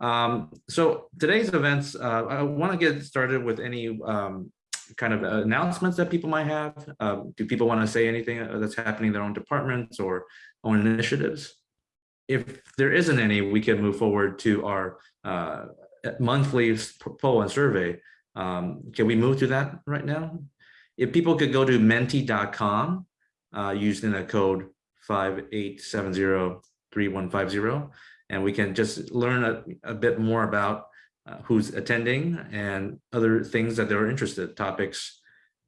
Um, so today's events, uh, I want to get started with any um, kind of announcements that people might have. Um, do people want to say anything that's happening in their own departments or own initiatives? If there isn't any, we can move forward to our uh, monthly poll and survey. Um, can we move to that right now? If people could go to menti.com uh, using the code 58703150, and we can just learn a, a bit more about uh, who's attending and other things that they're interested, topics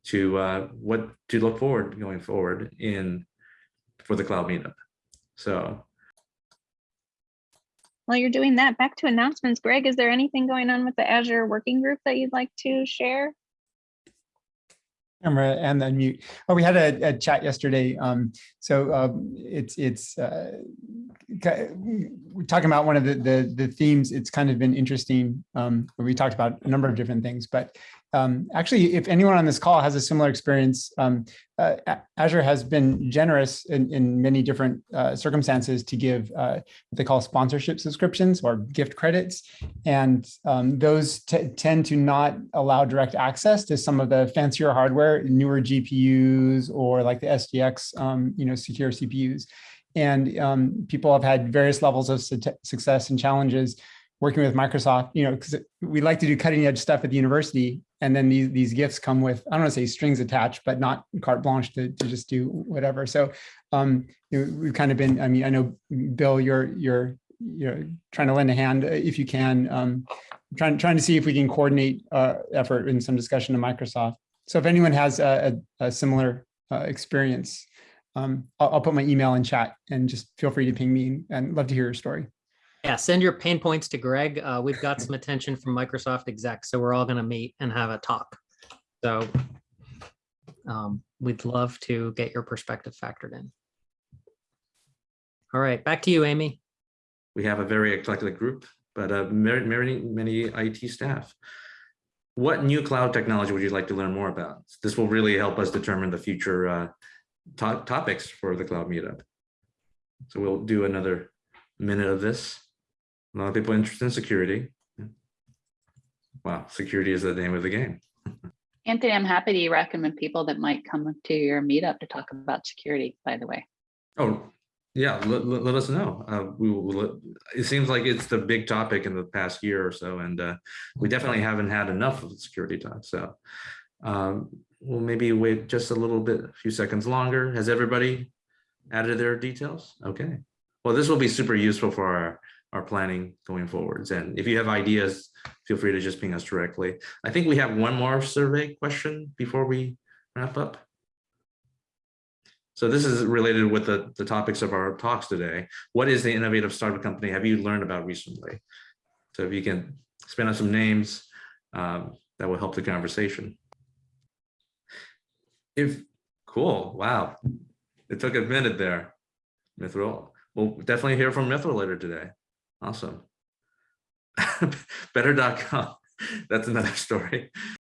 to uh, what to look forward going forward in for the cloud meetup. So While you're doing that, back to announcements. Greg, is there anything going on with the Azure working group that you'd like to share? camera and then mute. Oh, we had a, a chat yesterday. Um, so um, it's it's uh, we're talking about one of the, the the themes. It's kind of been interesting. Um, we talked about a number of different things, but um, actually, if anyone on this call has a similar experience, um, uh, Azure has been generous in, in many different uh, circumstances to give uh, what they call sponsorship subscriptions or gift credits. And um, those tend to not allow direct access to some of the fancier hardware, newer GPUs or like the SGX, um, you know, secure CPUs. And um, people have had various levels of su success and challenges working with Microsoft, you know, because we like to do cutting edge stuff at the university. And then these, these gifts come with, I don't want to say strings attached, but not carte blanche to, to just do whatever. So um, we've kind of been, I mean, I know, Bill, you're, you're, you're trying to lend a hand uh, if you can, um, trying, trying to see if we can coordinate uh, effort in some discussion to Microsoft. So if anyone has a, a, a similar uh, experience, um, I'll, I'll put my email in chat and just feel free to ping me and love to hear your story. Yeah, send your pain points to Greg. Uh, we've got some attention from Microsoft execs, so we're all going to meet and have a talk. So um, we'd love to get your perspective factored in. All right, back to you, Amy. We have a very eclectic group, but uh, many, many, many IT staff. What new cloud technology would you like to learn more about? This will really help us determine the future uh, to topics for the cloud meetup. So we'll do another minute of this. A lot of people interested in security. Wow, security is the name of the game. Anthony, I'm happy to recommend people that might come to your meetup to talk about security, by the way. Oh, yeah, let, let, let us know. Uh, we will, it seems like it's the big topic in the past year or so, and uh, we definitely haven't had enough of security talk. So um, we'll maybe wait just a little bit, a few seconds longer. Has everybody added their details? Okay. Well, this will be super useful for our our planning going forwards. And if you have ideas, feel free to just ping us directly. I think we have one more survey question before we wrap up. So this is related with the, the topics of our talks today. What is the innovative startup company have you learned about recently? So if you can spin on some names, um, that will help the conversation. If cool, wow, it took a minute there. Mithril, we'll definitely hear from Mithril later today. Awesome. Better.com. That's another story.